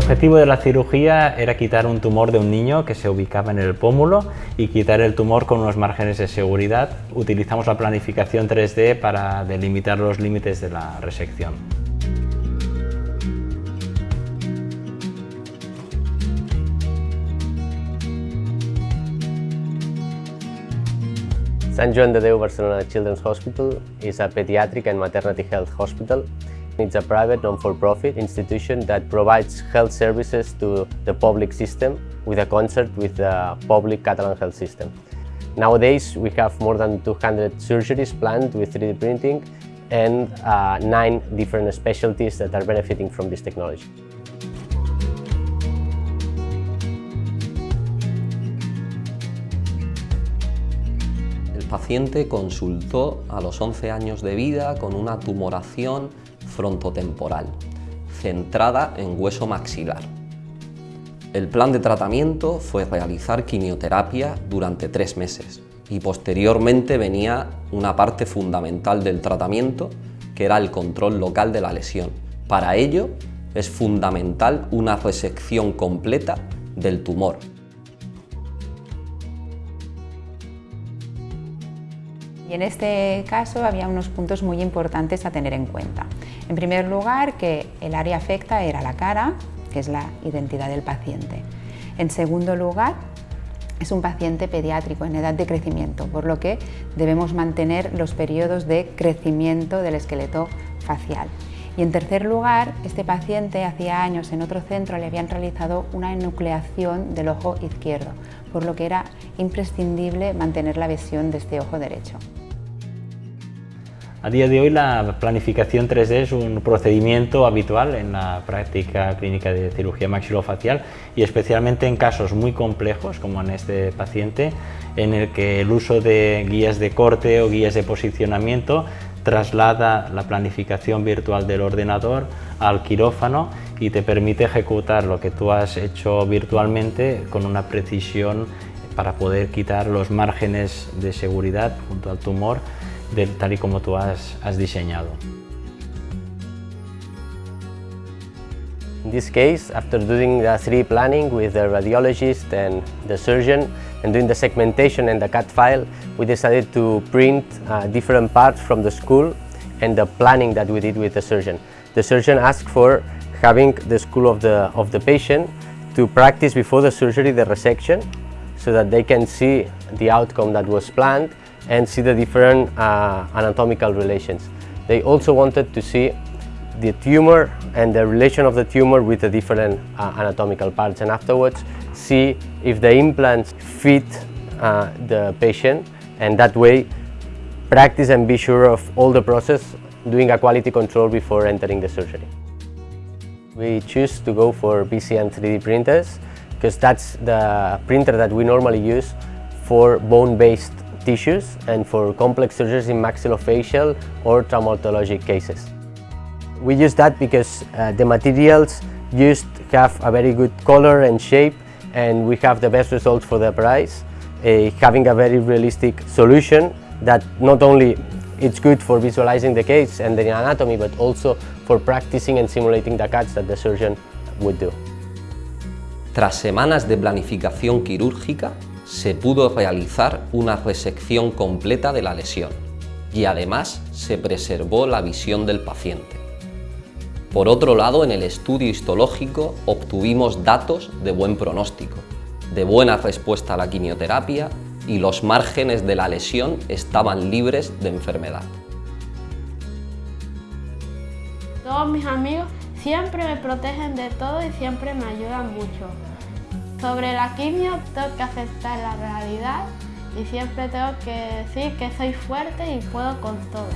objetivo de la cirugía era quitar un tumor de un niño que se ubicaba en el pómulo y quitar el tumor con unos márgenes de seguridad. Utilizamos la planificación 3D para delimitar los límites de la resección. Sant Joan de Déu Barcelona Children's Hospital is a pediatric and maternity health hospital. It's a private, non-for-profit institution that provides health services to the public system with a concert with the public Catalan health system. Nowadays, we have more than 200 surgeries planned with 3D printing and uh, nine different specialties that are benefiting from this technology. Paciente consultó a los 11 años de vida con una tumoración frontotemporal, centrada en hueso maxilar. El plan de tratamiento fue realizar quimioterapia durante tres meses y posteriormente venía una parte fundamental del tratamiento que era el control local de la lesión. Para ello es fundamental una resección completa del tumor. Y en este caso había unos puntos muy importantes a tener en cuenta. En primer lugar, que el área afecta era la cara, que es la identidad del paciente. En segundo lugar, es un paciente pediátrico en edad de crecimiento, por lo que debemos mantener los periodos de crecimiento del esqueleto facial. Y en tercer lugar, este paciente hacía años en otro centro le habían realizado una enucleación del ojo izquierdo, por lo que era imprescindible mantener la visión de este ojo derecho. A día de hoy la planificación 3D es un procedimiento habitual en la práctica clínica de cirugía maxilofacial y especialmente en casos muy complejos como en este paciente en el que el uso de guías de corte o guías de posicionamiento traslada la planificación virtual del ordenador al quirófano y te permite ejecutar lo que tú has hecho virtualmente con una precisión para poder quitar los márgenes de seguridad junto al tumor de, tal y como tú has, has diseñado. In this case, after doing the 3D planning with the radiologist and the surgeon and doing the segmentation and the CAD file, we decided to print uh, different parts from the skull and the planning that we did with the surgeon. The surgeon asked for having the skull of the, of the patient to practice before the surgery the resection so that they can see the outcome that was planned and see the different uh, anatomical relations. They also wanted to see the tumor and the relation of the tumor with the different uh, anatomical parts and afterwards see if the implants fit uh, the patient and that way practice and be sure of all the process doing a quality control before entering the surgery. We choose to go for BCN 3D printers because that's the printer that we normally use for bone-based tissues and for complex surgeries in maxillofacial or traumatologic cases. We use that because uh, the materials used have a very good color and shape and we have the best results for the price, uh, having a very realistic solution that not only it's good for visualizing the case and the anatomy but also for practicing and simulating the cuts that the surgeon would do. Tras semanas de planificación quirúrgica, se pudo realizar una resección completa de la lesión y además se preservó la visión del paciente. Por otro lado, en el estudio histológico obtuvimos datos de buen pronóstico, de buena respuesta a la quimioterapia y los márgenes de la lesión estaban libres de enfermedad. Todos mis amigos siempre me protegen de todo y siempre me ayudan mucho. Sobre la quimio tengo que aceptar la realidad y siempre tengo que decir que soy fuerte y puedo con todo.